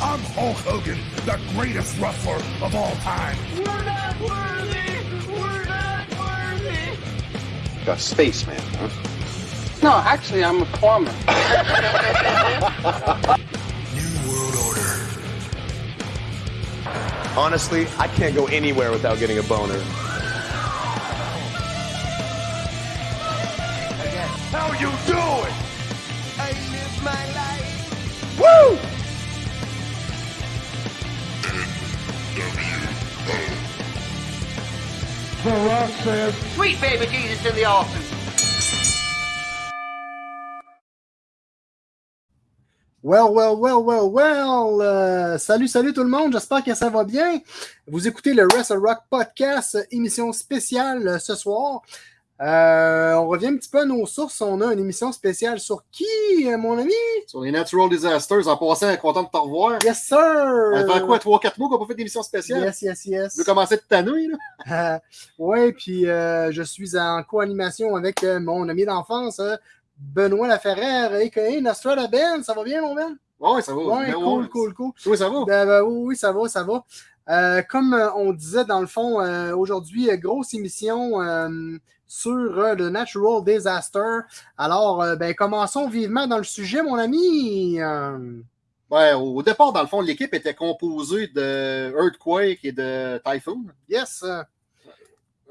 I'm Hulk Hogan, the greatest wrestler of all time. We're not worthy! We're not worthy! A spaceman, huh? No, actually, I'm a plumber. New World Order. Honestly, I can't go anywhere without getting a boner. Says, Sweet baby Jesus in the office. Well, well, well, well, well. Euh, salut, salut tout le monde. J'espère que ça va bien. Vous écoutez le Wrestle Rock Podcast, émission spéciale euh, ce soir. Euh, on revient un petit peu à nos sources. On a une émission spéciale sur qui, euh, mon ami? Sur les Natural Disasters, en passant, content de te revoir. Yes, sir! Ça fait quoi, 3-4 mois qu'on n'a pas fait d'émission spéciale? Yes, yes, yes. Tu veux commencer de t'annouiller, là? Euh, ouais, puis euh, je suis en co-animation avec euh, mon ami d'enfance, euh, Benoît Laferrère. Nostrada Ben. Ça va bien, mon Ben? Ouais, ça va. Ouais, cool, cool, cool. Oui, ça va? Ben, ben, oui, oui, ça va, ça va. Euh, comme euh, on disait dans le fond, euh, aujourd'hui, grosse émission euh, sur le Natural Disaster. Alors, ben, commençons vivement dans le sujet, mon ami. Ouais, au départ, dans le fond, l'équipe était composée de Earthquake et de Typhoon. yes.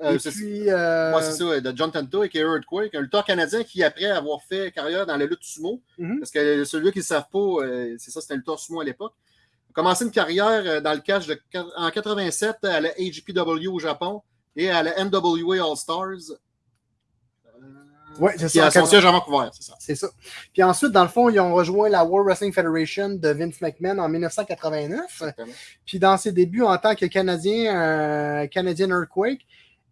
et c'est puis, ouais, c'est ça, de John Tento et qui est Earthquake, un lutteur canadien qui, après avoir fait carrière dans la lutte sumo, Mhm. parce que celui qui ne savent pas, c'est ça, c'était un lutteur sumo à l'époque, commencé une carrière euh, dans le de, en 87 à la HGPW au Japon et à la NWA All-Stars. ouais, c'est Qui ça. son 80 siège à Vancouver, c'est ça. C'est ça. Puis ensuite, dans le fond, ils ont rejoint la World Wrestling Federation de Vince McMahon en 1989. Exactement. Puis dans ses débuts en tant que Canadien, euh, Canadian Earthquake,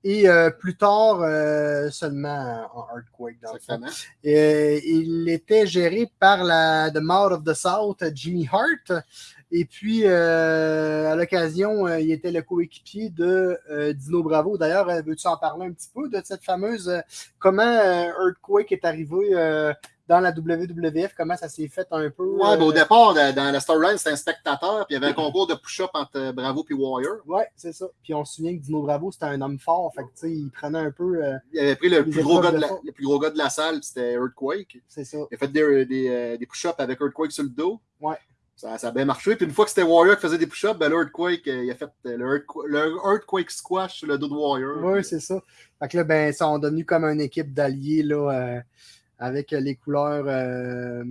et euh, plus tard euh, seulement en Earthquake, dans le fond. Exactement. Euh, il était géré par la The Mouth of the South, Jimmy Hart. Et puis, euh, à l'occasion, euh, il était le coéquipier de euh, Dino Bravo. D'ailleurs, veux-tu en parler un petit peu de cette fameuse. comment Earthquake est arrivé dans la WWF? Comment ça s'est fait un peu? Ouais, ben, au départ, dans la storyline, c'était un spectateur, puis il y avait un concours de push-up entre Bravo et Warrior. Ouais, c'est ça. Puis on se souvient que Dino Bravo, c'était un homme fort. Fait que, tu sais, il prenait un peu. euh, Il avait pris le plus, gros gars de de la, le plus gros gars de la salle, c'était Earthquake. c'est ça. Il a fait des, des, des push-ups avec Earthquake sur le dos. Ouais. Ça, a bien marché. Puis une fois que c'était Warrior qui faisait des push-ups, ben, l'Earthquake, euh, il a fait euh, le, Earthquake, le Earthquake Squash sur le dos de Warrior. Oui, c'est ça. Fait que là, ben, ils sont devenus comme une équipe d'alliés, là, euh, avec les couleurs euh,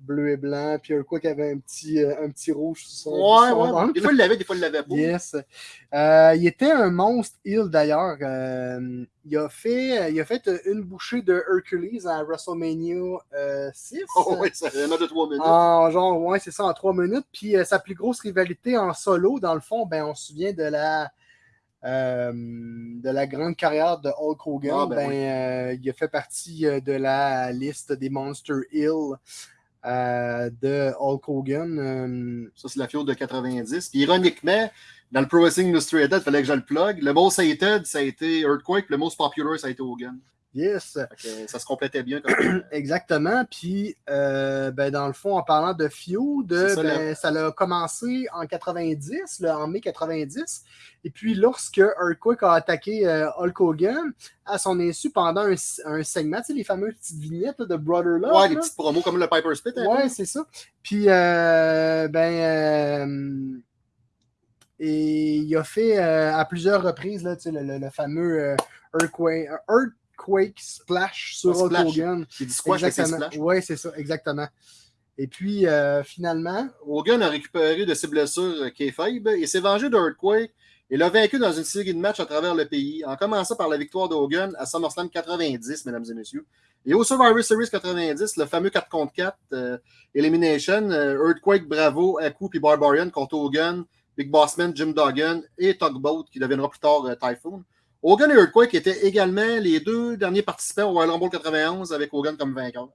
bleu et blanc. Puis Earthquake avait un petit, euh, un petit rouge sur son Ouais, sur son ouais. ventre. Des fois, il l'avait, des fois, il l'avait pas. Yes. Euh, il était un monstre heel d'ailleurs. Euh, il, a fait, il a fait une bouchée de Hercules à WrestleMania euh, 6. Oh, ouais, ça un autre de trois minutes. En genre, ouais, c'est ça, en trois minutes. Puis euh, sa plus grosse rivalité en solo, dans le fond, ben, on se souvient de la, euh, de la grande carrière de Hulk Hogan. Ah, ben ben, oui. euh, il a fait partie euh, de la liste des Monster Hill de Hulk Hogan. Ça, c'est la fiole de 90. Puis ironiquement, dans le Pro Wrestling Illustrated, il fallait que je le plug. Le most hated, ça a été Earthquake. Le most popular, ça a été Hogan. Yes. Ça se complétait bien. Comme... Exactement. Puis, euh, ben, dans le fond, en parlant de feud, ça, ben, commencé en 90, là, en mai 90. Et puis, lorsque Earthquake a attaqué euh, Hulk Hogan, à son insu, pendant un, un segment, tu sais, les fameuses petites vignettes là, de Brother Love. ouais, là. petites promos comme le Piper Spit. peu. Ouais, c'est ça. Puis, euh, ben, et il a fait à plusieurs reprises là, tu sais, le, le- le fameux Earthquake, Earthquake Splash sur Hulk splash. Hogan. Qui dit squash Exactement. Oui, c'est ça, exactement. Et puis, euh, finalement, Hogan a récupéré de ses blessures euh, kayfabe et s'est vengé d'Earthquake et l'a vaincu dans une série de matchs à travers le pays, en commençant par la victoire d'Hogan à SummerSlam 90, mesdames et messieurs. Et au Survivor Series 90, le fameux 4 contre 4 euh, Elimination, euh, Earthquake, Bravo, Aku puis Barbarian contre Hogan, Big Bossman, Jim Duggan et Tugboat, qui deviendra plus tard euh, Typhoon. Hogan et Earthquake étaient également les deux derniers participants au Royal Rumble 91 avec Hogan comme vainqueur.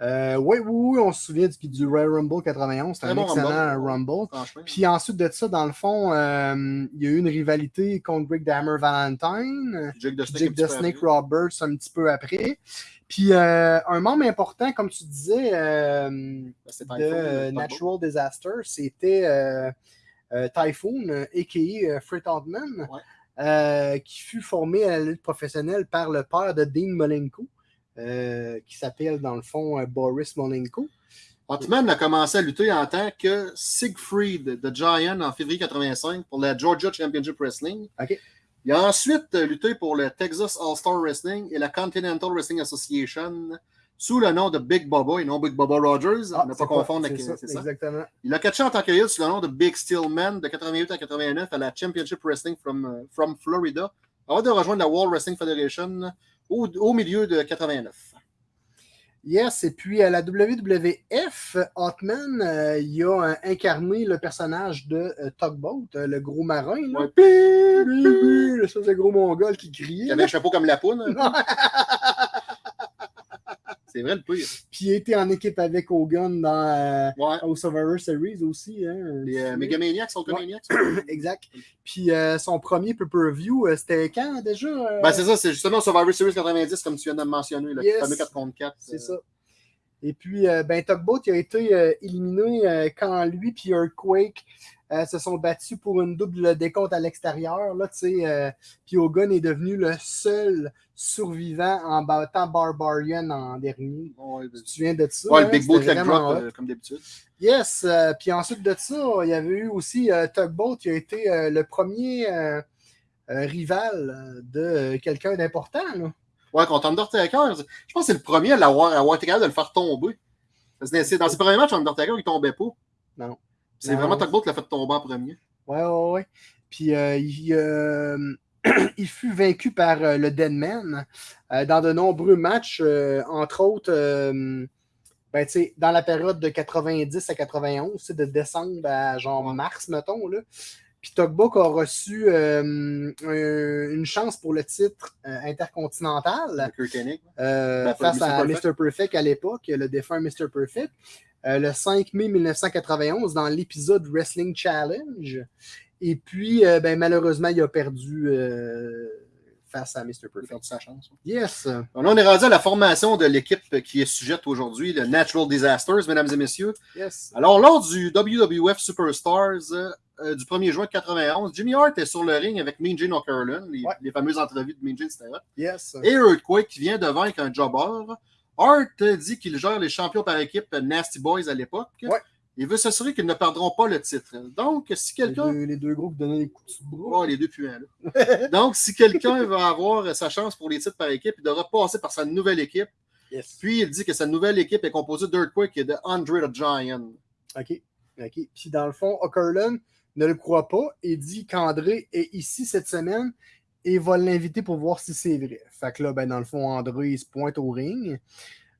Euh, oui, oui, oui, on se souvient du, du Royal Rumble 91. C'était un bon excellent Rumble. Rumble. Puis ensuite de ça, dans le fond, euh, il y a eu une rivalité contre Rick Dammer Valentine. Jake the Snake, Jake the Snake. Roberts un petit peu après. Puis euh, un membre important, comme tu disais, Ben, de. Natural Disaster, c'était Typhoon, a.k.a. Fred Altman, Ouais. Euh, qui fut formé à la lutte professionnelle par le père de Dean Malenko, euh, qui s'appelle dans le fond euh, Boris Malenko. Hotman a commencé à lutter en tant que Siegfried de Giant en février 85 pour la Georgia Championship Wrestling. Il a ensuite lutté pour le Texas All-Star Wrestling et la Continental Wrestling Association sous le nom de Big Bubba et non Big Bubba Rogers. Ah, ne pas confondre avec. ça, C'est ça. Exactement. Il a catché en tant que heel sous le nom de Big Steel Man de 88 à 89 à la Championship Wrestling from, euh, from Florida avant de rejoindre la World Wrestling Federation au, au milieu de 89. Yes, et puis à la WWF, Hotman, euh, il a euh, incarné le personnage de euh, Tugboat, euh, le gros marin. Là. Ouais. Pip. oui, le gros mongol qui criait. Il avait un chapeau comme la poune. C'est vrai le pire. Puis il était en équipe avec Hogan dans euh, Ouais. au Survivor Series aussi. Hein, Les euh, Megamaniacs, Ultramaniacs. exact. Puis euh, son premier pay-per-view, euh, c'était quand déjà Ben, c'est ça, c'est justement Survivor Series 90, comme tu viens de mentionner, le Yes. fameux 4 contre 4. C'est ça. Et puis, euh, ben, Tugboat il a été euh, éliminé euh, quand lui et Earthquake se sont battus pour une double décompte à l'extérieur. Là, tu sais, puis Hogan est devenu le seul survivant en battant Barbarian en dernier. Ouais, Tu te souviens de ça? ouais, hein? le Big C'était Leg vraiment Drop, euh, comme d'habitude. Yes, euh, puis ensuite de ça, il y avait eu aussi euh, Tugboat qui a été le premier rival de quelqu'un d'important. Ouais, contre Undertaker, je pense que c'est le premier à l'avoir à avoir été capable de le faire tomber. C'est dans ses premiers matchs, Undertaker, il tombait pas. Non. C'est vraiment Tugboat qui l'a fait tomber en premier. Ouais, ouais, ouais. Puis euh, il, euh, il fut vaincu par euh, le Deadman dans de nombreux matchs, entre autres ben, dans la période de 90 à 91, c'est de décembre à genre mars, mettons. Là. Puis Tugboat a reçu euh, un- une chance pour le titre euh, intercontinental euh, Ben, face Mr. à Perfect. Mr. Perfect à l'époque, le défunt Mr. Perfect, le 5 mai 1991 dans l'épisode Wrestling Challenge. Et puis, ben, malheureusement, il a perdu face à Mr. Il a Perfect. perdu sa chance. Yes. Là, on est rendu à la formation de l'équipe qui est sujette aujourd'hui, le Natural Disasters, mesdames et messieurs. Yes. Alors, lors du WWF Superstars euh, euh, du 1er juin 91, Jimmy Hart est sur le ring avec Mean Gene O'Curlin, les, Ouais. les fameuses entrevues de Mean Gene, hot. Yes. Et Earthquake qui vient de vaincre un jobber. Hart dit qu'il gère les champions par équipe Nasty Boys à l'époque. Ouais. Il veut s'assurer qu'ils ne perdront pas le titre. Donc, si Les quelqu'un. les deux groupes donnaient des coups de bras. Oh, les deux puants, là. Donc, si quelqu'un va avoir sa chance pour les titres par équipe, il devra passer par sa nouvelle équipe. Yes. Puis, il dit que sa nouvelle équipe est composée d'Earthquake et de Andre the Giant. OK. OK. Puis dans le fond, O'Curlin ne le croit pas et dit qu'André est ici cette semaine et va l'inviter pour voir si c'est vrai. Fait que là, ben, dans le fond, André il se pointe au ring.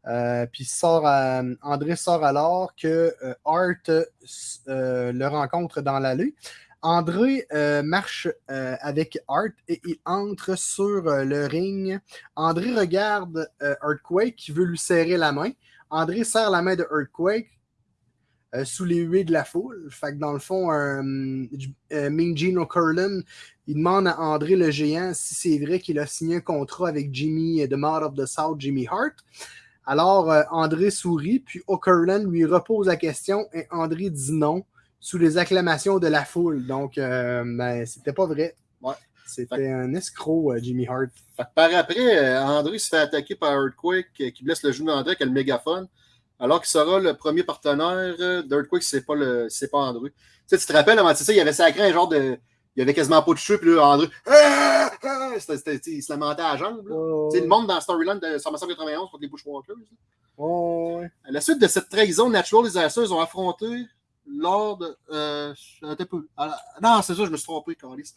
Euh, puis sort André sort alors que euh, Art euh, le rencontre dans l'allée. André euh, marche avec Art et il entre sur le ring. André regarde Earthquake qui veut lui serrer la main. André serre la main de Earthquake sous les huées de la foule. Fait que dans le fond, Mean Gene O'Curlin, il demande à André le géant si c'est vrai qu'il a signé un contrat avec Jimmy de Mouth of the South, Jimmy Hart. Alors, euh, André sourit, puis O'Curlin lui repose la question et André dit non sous les acclamations de la foule. Donc, euh, ben, c'était pas vrai. Ouais. C'était un escroc, euh, Jimmy Hart. Fait que par après, André se fait attaquer par Earthquake qui blesse le genou d'André avec le mégaphone, alors qu'il sera le premier partenaire d'Earthquake c'est pas, le, si c'est pas André. Tu sais, tu te rappelles, avant c'est ça, il avait sacré un genre de. Il y avait quasiment pas de cheveux, puis là, André. Ah! Ah! Sais, il se lamentait à la jambe. Oh, le monde dans Storyline de SummerSlam 91 contre les Bushwalkers. oh, ouais. À la suite de cette trahison, Natural Disasters ont affronté lors de. Euh, un peu. Ah, non, c'est ça, je me suis trompé, Carlis.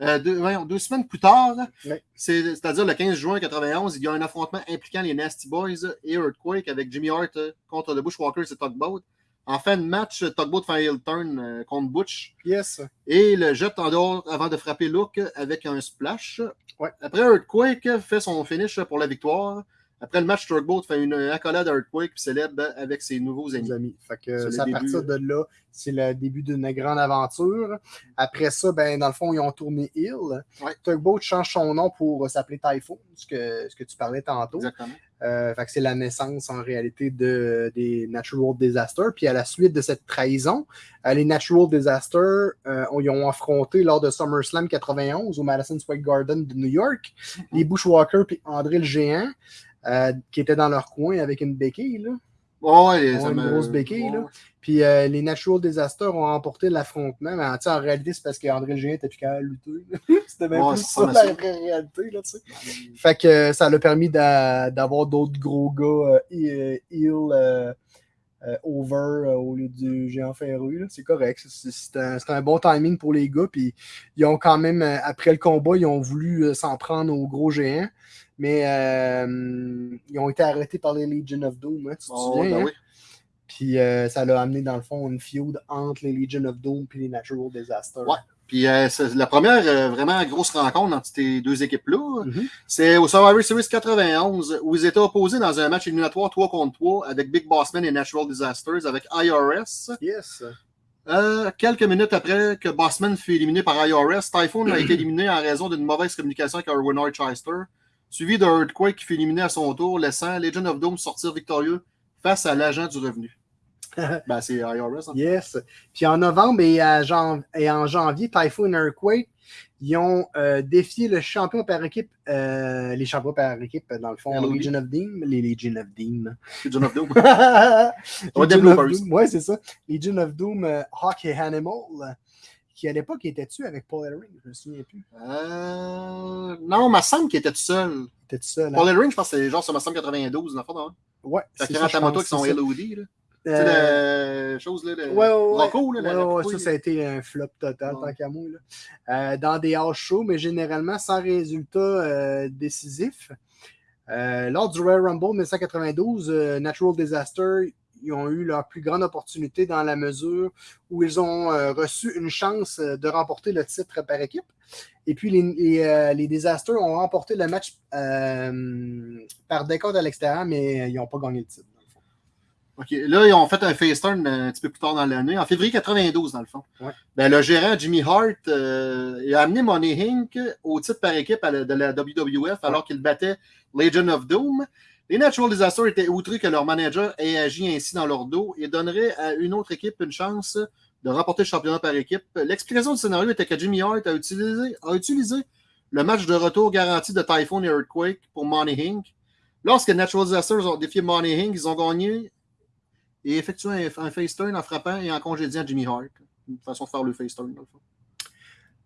Euh, deux, voyons, deux semaines plus tard, Ouais. c'est-à-dire le 15 juin 91, il y a un affrontement impliquant les Nasty Boys et Earthquake avec Jimmy Hart euh, contre le Bushwalkers et Tugboat. En fin de match, Tugboat fait un heel turn euh, contre Butch Yes. et le jette en dehors avant de frapper Luke avec un splash. Ouais. Après, Earthquake fait son finish pour la victoire Après le match, Turkboat fait une accolade à Earthquake puis célèbre avec ses nouveaux amis. amis. Fait que C'est à début. partir de là, c'est le début d'une grande aventure. Après ça, ben, dans le fond, ils ont tourné Hill. Ouais. Tugboat change son nom pour s'appeler Typhoon, ce que, ce que tu parlais tantôt. Exactement. Euh, c'est la naissance en réalité de, des Natural Disasters. Puis à la suite de cette trahison, euh, les Natural Disasters, euh, ont affronté lors de SummerSlam 91 au Madison Square Garden de New York les Bushwhackers puis André le Géant, euh, qui étaient dans leur coin avec une béquille. Là. Ouais, ouais, ça une grosse béquille, ouais. là. Puis euh, les Natural Disasters ont remporté l'affrontement. Mais en réalité, c'est parce qu'André Géant était plus de lutter. C'était même Ouais, plus ça la réalité. Là, tu sais. Fait que euh, ça l'a permis d'a- d'avoir d'autres gros gars euh, euh, over au lieu du géant ferru. C'est correct. C'est- un, un bon timing pour les gars. Puis ils ont quand même, après le combat, ils ont voulu s'en prendre au gros géant. Mais euh, ils ont été arrêtés par les Legion of Doom. hein, tu te Oh, souviens? ben hein? oui. Puis euh, ça l'a amené dans le fond une feud entre les Legion of Doom et les Natural Disasters. Ouais. Puis euh, la première euh, vraiment grosse rencontre entre ces deux équipes-là, Mhm. c'est au Survivor Series 91 où ils étaient opposés dans un match éliminatoire 3 contre 3 avec Big Bossman et Natural Disasters avec IRS. Yes. Euh, quelques minutes après que Bossman fut éliminé par IRS, Typhoon a été éliminé en raison d'une mauvaise communication avec Erwin Chester, suivi de Earthquake qui fut éliminé à son tour, laissant Legion of Doom sortir victorieux face à l'agent du revenu. ben, c'est IRS. hein. Yes. Puis en novembre et, à jan- et en janvier, Typhoon et Earthquake, ils ont euh, défié le champion par équipe, euh, les champions par équipe, dans le fond. Legion of Doom, les Legion of Doom. Legion of Doom. Legion of. Doom, ouais, c'est ça. Legion of Doom, euh, Hawk et Animal, qui à l'époque était-tu avec Paul Ellering, je me souviens plus. Euh, non, me semble qu'il était tout seul. était tout seul. hein? Paul Ellering, je pense que c'est genre sur 92, dans non? Ouais, Fait c'est qu'il rentre à moto avec son c'est. LOD, là. Tu Euh, la chose, là, le Ouais, ouais, ouais. Rocco, là, la- Ouais, la ouais, couille, ça, ça a été un flop total, Ouais. tant qu'à moi. là. Euh, dans des house shows, mais généralement sans résultat décisif. Lors du Royal Rumble 1992, euh, Natural Disaster, ils ont eu leur plus grande opportunité dans la mesure où ils ont euh, reçu une chance euh, de remporter le titre par équipe. Et puis, les, les, euh, les Disasters ont remporté le match par décompte à l'extérieur, mais ils n'ont pas gagné le titre. dans le fond. OK. Là, ils ont fait un face turn un petit peu plus tard dans l'année, en février 92, dans le fond. Ouais. Ben, le gérant Jimmy Hart il a amené Money Inc. au titre par équipe de la WWF alors qu'il battait Legion of Doom. Les Natural Disasters étaient outrés que leur manager ait agi ainsi dans leur dos et donnerait à une autre équipe une chance de remporter le championnat par équipe. L'explication du scénario était que Jimmy Hart a utilisé, a utilisé le match de retour garanti de Typhoon et Earthquake pour Money Inc. Lorsque Natural Disasters ont défié Money Inc., ils ont gagné et effectué un, face turn en frappant et en congédiant Jimmy Hart. Une façon de faire le face turn, dans le fond.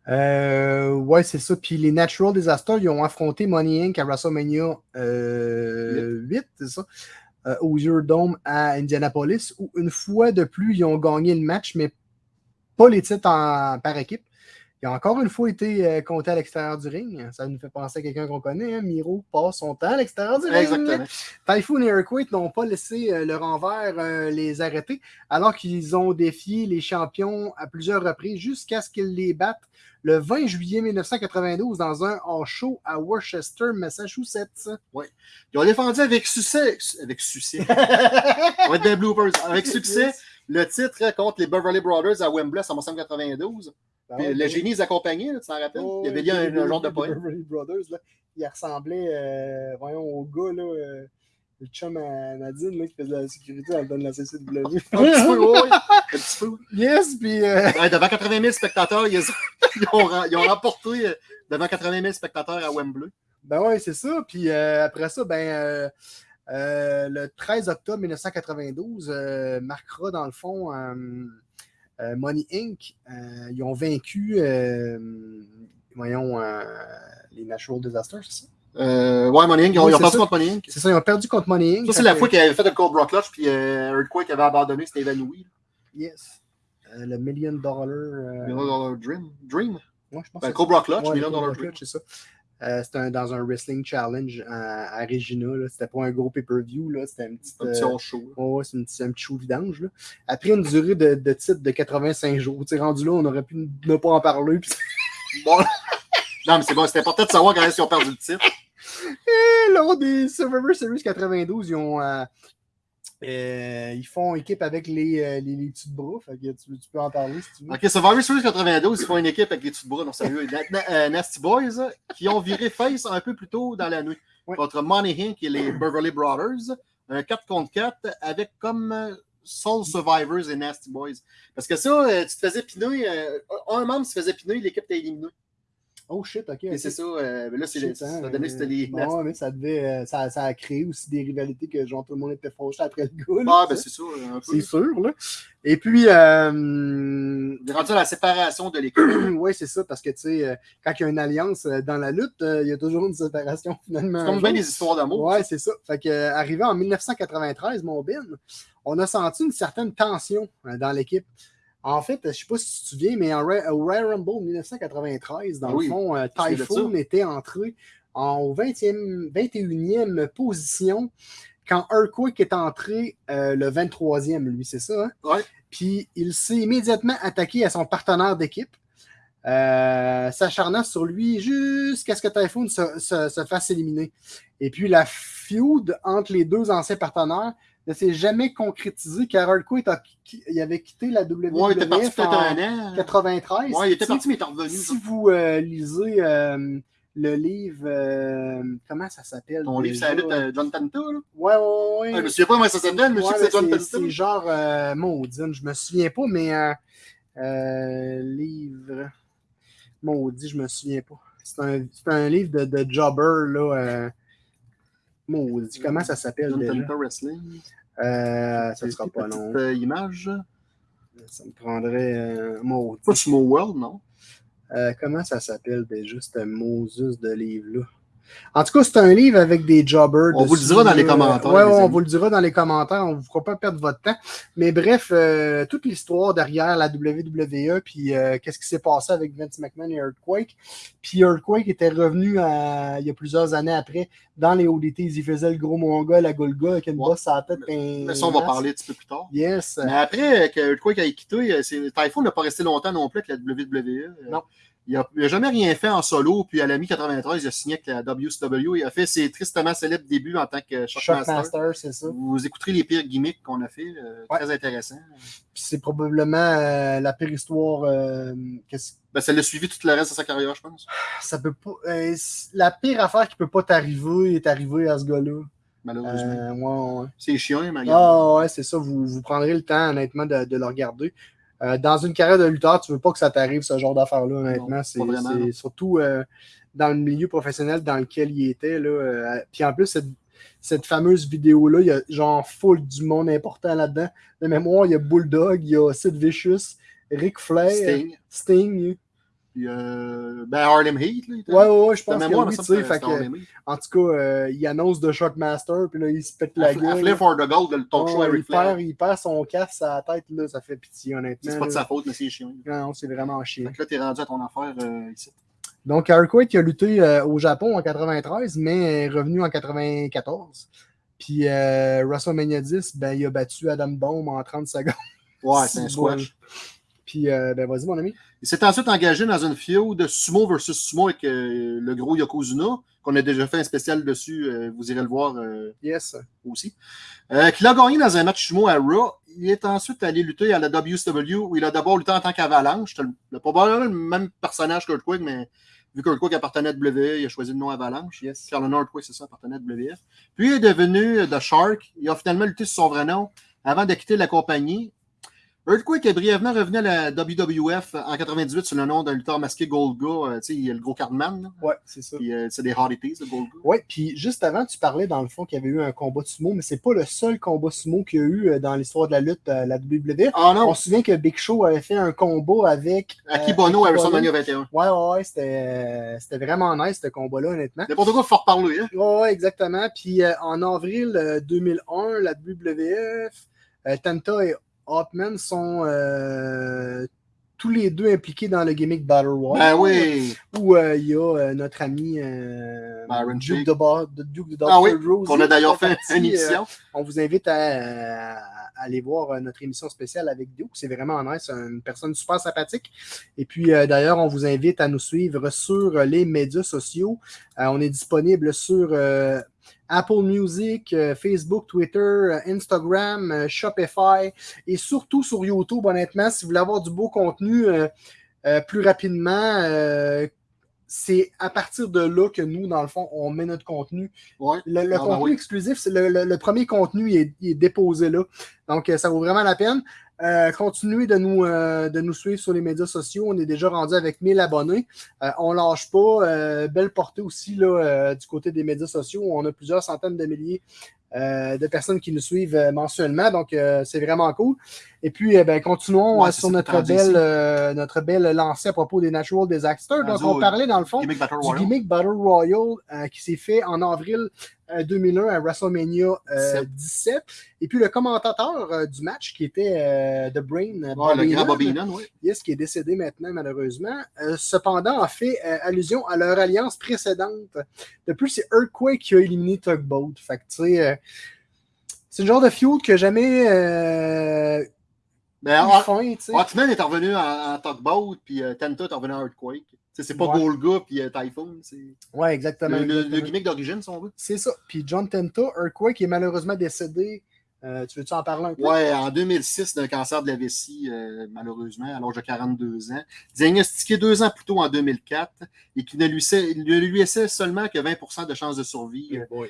Euh, ouais, c'est ça. Puis les Natural Disasters, ils ont affronté Money Inc. à WrestleMania euh, 8, c'est ça, euh, au Dome à Indianapolis, où une fois de plus, ils ont gagné le match, mais pas les titres en- par équipe. Ils ont encore une fois été euh, comptés à l'extérieur du ring. Ça nous fait penser à quelqu'un qu'on connaît. Hein? Miro passe son temps à l'extérieur du ring. Exactement. Typhoon et Earthquake n'ont pas laissé euh, leur envers euh, les arrêter, alors qu'ils ont défié les champions à plusieurs reprises jusqu'à ce qu'ils les battent le 20 juillet 1992 dans un hors show à Worcester, Massachusetts. Ils ont défendu avec succès. Avec succès. On va être des bloopers. Avec succès, Yes. le titre contre les Beverly Brothers à Wembley en 1992. Ben ouais, le ben génie les accompagnait, là, tu t'en rappelles? Oh, Il y avait lié un, genre de poème. Brothers, là, il ressemblait, euh, voyons, au gars, là, euh, le chum à Nadine, là, qui faisait la sécurité dans le don de la CCW. Un petit peu, ouais. Un petit peu. yes, puis euh, Ouais, devant 80 000 spectateurs, ils, ils ont, ils remporté euh, devant 80 000 spectateurs à Wembley. Ben ouais, c'est ça. Puis après ça, ben le 13 octobre 1992 euh, marquera dans le fond Money Inc. Euh, ils ont vaincu, euh, voyons, euh, les Natural Disasters, c'est ça? Euh, ouais, Money Inc. Ils ont, Oui, ils ont c'est perdu ça. contre Money Inc. C'est ça, ils ont perdu contre Money Inc. Ça, c'est la fois qu'ils avaient fait le Cobra Clutch, puis euh, Earthquake avait abandonné, c'était évanoui. Yes. Euh, le Million Dollar. euh, Million Dollar Dream. Dream? ouais, je pense Ben, Cobra Clutch, Ouais, Million Dollar. Clutch, c'est ça. Euh, c'était un- dans un wrestling challenge à, à Regina. là. C'était pas un gros pay-per-view. là. C'était un petit. Un petit euh, show. Ouais, c'est un petit show vidange. Là. Après une durée de, de titre de 85 jours, tu sais, rendu là, on aurait pu ne pas en parler. Bon. non, mais c'est bon, c'était important de savoir quand ils ont perdu le titre. Et lors des Survivor Series 92, ils ont. euh, euh, ils font équipe avec les, euh, les, les petits bras. Fait que tu, tu peux en parler si tu veux. Ok, Survivor Series 92, ils font une équipe avec les petits bras, non sérieux. Na- euh, Nasty Boys, euh, qui ont viré face un peu plus tôt dans la nuit. Ouais. Contre Money Inc. et les Beverly Brothers. Un 4 contre 4 avec comme euh, Soul Survivors et Nasty Boys. Parce que ça, euh, tu te faisais piner, euh, un membre se faisait piner, l'équipe t'a éliminé. Oh shit, ok. Ok. c'est ça, euh, mais là, c'est ça hein, a donné que c'était les. euh, ouais, mais ça, devait, euh, ça, ça a créé aussi des rivalités que genre tout le monde était fauché après le goal. Ah, ben c'est peu. c'est sûr, là. Et puis, euh, Il est rendu à la séparation de l'équipe. oui, c'est ça, parce que, tu sais, euh, quand il y a une alliance dans la lutte, il y a toujours une séparation, finalement. C'est comme bien des histoires d'amour. Ouais, c'est ça. Fait que, arrivé en 1993, mon Ben, on a senti une certaine tension dans l'équipe. En fait, je sais pas si tu te souviens, mais en Ra- au Royal Rumble 1993, dans Oui, le fond, euh, Typhoon était entré en 20e, 21e position quand Earthquake est entré euh, le 23e, lui, c'est ça? hein? Ouais. Puis il s'est immédiatement attaqué à son partenaire d'équipe, euh, s'acharnant sur lui jusqu'à ce que Typhoon se, se- se fasse éliminer. Et puis la feud entre les deux anciens partenaires ne s'est jamais concrétisée car Earthquake a- il avait quitté la WWE Ouais, il était parti en un an. 93. Ouais, il était parti, mais il est revenu. Si vous euh, lisez euh, le livre, euh, comment ça s'appelle? Ton livre, la lutte de John Tanta, là. Ouais, ouais, ouais. Ah, je me souviens pas comment ça s'appelle, mais je sais Ouais, que c'est John Tanta. c'est genre maudine, je me souviens pas, mais livre maudit, je me souviens pas. C'est un, un livre de, de jobber, là. Euh, maudit, comment ça s'appelle déjà? Wrestling. Euh, ça C'est sera pas long. euh, image? Ça me prendrait euh, maudit. Pas Sumo World, non? Comment ça s'appelle déjà, ce Moses de livre-là? En tout cas, c'est un livre avec des jobbers. On vous le dira dans les commentaires, ouais, on amis. vous le dira dans les commentaires. On ne vous fera pas perdre votre temps. Mais bref, euh, toute l'histoire derrière la WWE, puis euh, qu'est-ce qui s'est passé avec Vince McMahon et Earthquake. Puis Earthquake était revenu à- il y a plusieurs années après dans les ODT. Il faisait le gros mongol à Golga avec une Ouais. bosse à la tête. Mais ça, on va parler un petit peu plus tard. Yes. Mais après euh, que Earthquake a quitté, euh, Typhoon n'a pas resté longtemps non plus avec la WWE. Euh, Non. Il n'a jamais rien fait en solo, puis à la mi-93, il a signé avec la WCW. Il a fait ses tristement célèbres débuts en tant que Shockmaster. Shockmaster, c'est ça. Vous écouterez les pires gimmicks qu'on a fait, euh, Ouais. très intéressant. C'est probablement euh, la pire histoire. euh, Ben, ça l'a suivi tout le reste de sa carrière, je pense, ça peut pas. la pire affaire qui peut pas t'arriver est arrivée à ce gars-là. malheureusement. Ouais, ouais. C'est chiant, mais regarde. Ah ouais, c'est ça. Vous, vous prendrez le temps, honnêtement, de, de le regarder. Euh, dans une carrière de lutteur, tu veux pas que ça t'arrive, ce genre d'affaires-là, honnêtement. C'est surtout euh, dans le milieu professionnel dans lequel il était. Là, euh, puis en plus, cette, cette fameuse vidéo-là, il y a genre full du monde important là-dedans. De mémoire, il y a Bulldog, il y a Sid Vicious, Ric Flair, Sting. Sting. Puis, euh, ben, Harlem Heat. Là, Ouais, ouais, ouais, je pense que oui, tu sais. fait que-. En tout cas, euh, il annonce de Shockmaster, puis là, il se pète la À gueule. Flair for the Gold, le talk show à il, perd, il perd son casque à la tête, là, ça fait pitié, honnêtement. C'est pas de sa faute, mais c'est chiant. Non, non, c'est vraiment chiant. Fait que là, t'es rendu à ton affaire euh, ici. Donc, Earthquake a lutté au Japon en 93, mais est revenu en 94. Puis WrestleMania 10, ben, il a battu Adam Bomb en 30 secondes. Ouais, c'est un squash. Puis, euh, ben, vas-y, mon ami. Il s'est ensuite engagé dans une feud de sumo versus sumo avec euh, le gros Yokozuna, qu'on a déjà fait un spécial dessus. euh, vous irez le voir Yes. aussi. Qu'il a gagné dans un match sumo à Raw. Il est ensuite allé lutter à la WCW où il a d'abord lutté en tant qu'Avalanche. C'était le- le- probablement le même personnage qu'Earthquake, mais vu qu'Earthquake appartenait à WWE, il a choisi le nom Avalanche. Yes. Car le nom Earthquake, c'est ça, appartenait à WF. Puis il est devenu The Shark. Il a finalement lutté sur son vrai nom avant de quitter la compagnie. Earthquake est brièvement revenu à la WWF en 98 sous le nom d'un lutteur masqué Golga. Euh, tu sais, il y a le gros Cardman. Ouais, c'est ça. Puis euh, c'est des Oddities, le Golga. Ouais, puis juste avant, tu parlais dans le fond qu'il y avait eu un combat de sumo, mais c'est pas le seul combat sumo qu'il y a eu euh, dans l'histoire de la lutte à la WWE. Ah non, On se souvient que Big Show avait fait un combat avec. euh, Akibono à WrestleMania 21. Ouais, ouais, ouais, c'était euh, vraiment nice ce combat-là, honnêtement. N'importe quoi, il faut reparler. Hein? Ouais, ouais, exactement. Puis euh, en avril euh, 2001, la WWF, euh, Tanta et Hotman sont euh, tous les deux impliqués dans le gimmick Battle Royale. Ben oui. Où euh, il y a euh, notre ami Duke, de de Duke de Ah oui. Rose. qu'on a d'ailleurs fait une émission. on vous invite à, à aller voir notre émission spéciale avec Duke. C'est vraiment nice, une personne super sympathique. Et puis d'ailleurs, on vous invite à nous suivre sur les médias sociaux. On est disponible sur Apple Music, euh, Facebook, Twitter, euh, Instagram, euh, Shopify et surtout sur YouTube. Honnêtement, si vous voulez avoir du beau contenu plus rapidement, c'est à partir de là que nous, dans le fond, on met notre contenu. Ouais. Le, le Ah, ben contenu oui. exclusif, le, le- le premier contenu il est, il est déposé là. Donc, ça vaut vraiment la peine. Euh, continuez de nous, euh, de nous suivre sur les médias sociaux. On est déjà rendu avec 1000 abonnés. Euh, on lâche pas. Euh, belle portée aussi là, du côté des médias sociaux. On a plusieurs centaines de milliers de personnes qui nous suivent mensuellement. Donc, c'est vraiment cool. Et puis, euh, ben, continuons Ouais, sur notre belle, notre belle lancée à propos des Natural Disasters. Donc, on parlait dans le fond Gimmick du gimmick Battle Royale euh, qui s'est fait en avril 2001 à WrestleMania euh, 17. 17. Et puis le commentateur euh, du match qui était euh, The Brain, euh, le Bobby grand Heenan, Bobby Heenan, oui. yes, qui est décédé maintenant malheureusement, euh, cependant a fait euh, allusion à leur alliance précédente. De plus, c'est Earthquake qui a éliminé Tugboat. Fait que tu sais, euh, c'est le genre de feud que jamais sais. Hotman est revenu en, en Tugboat, puis euh, Tenta est revenu en Earthquake. C'est pas Ouais. Golga puis euh, Typhoon. C'est Ouais, exactement. le, le- exactement. le gimmick d'origine, si on veut. C'est ça. Puis John Tenta, Earthquake, est malheureusement décédé. Euh, tu veux-tu en parler un peu? Ouais, en 2006, d'un cancer de la vessie, euh, malheureusement, à l'âge de 42 ans. Diagnostiqué deux ans plus tôt en 2004 et qui ne lui, sait- ne lui laissait seulement que 20% de chances de survie, euh,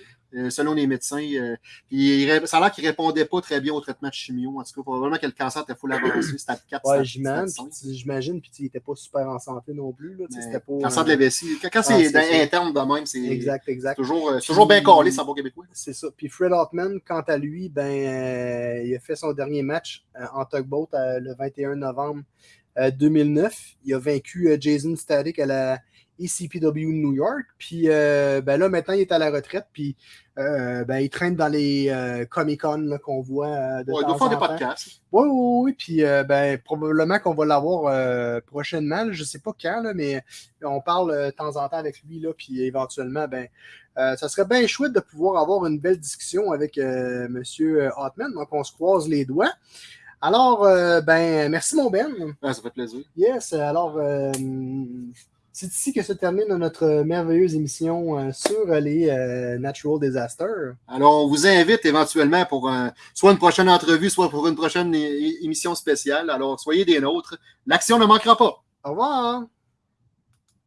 selon les médecins. euh, puis il ça a l'air qu'il répondait pas très bien au traitement de chimio. En tout cas, probablement que le cancer était full avancé. Stade 4, Ouais, j'imagine. stade 5. puis il était pas super en santé non plus. Là, pas, Cancer de euh, la vessie. Quand, quand Ah, c'est ça. interne de même, c'est Exact, exact. toujours, euh, toujours bien collé, sans bon québécois. C'est ça. Puis Fred Hartman, quant à lui, ben, euh, il a fait son dernier match euh, en tugboat euh, le 21 novembre euh, 2009. Il a vaincu euh, Jason Static à la ECPW de New York. Puis euh, ben là, maintenant, il est à la retraite. Puis euh, ben, il traîne dans les euh, Comic-Con qu'on voit de Ouais, il temps doit faire des podcasts. Oui, oui, oui. Puis ben, probablement qu'on va l'avoir prochainement. là. Je ne sais pas quand, là, mais on parle de temps en temps avec lui. Là, puis éventuellement, ben, ça serait bien chouette de pouvoir avoir une belle discussion avec M. Hotman. Donc, on se croise les doigts. Alors, ben, merci, mon Ben. Ouais, ça fait plaisir. Yes, alors, euh, c'est ici que se termine notre merveilleuse émission euh, sur les euh, Natural Disasters. Alors, on vous invite éventuellement pour un- soit une prochaine entrevue, soit pour une prochaine émission spéciale. Alors, soyez des nôtres. L'action ne manquera pas. Au revoir.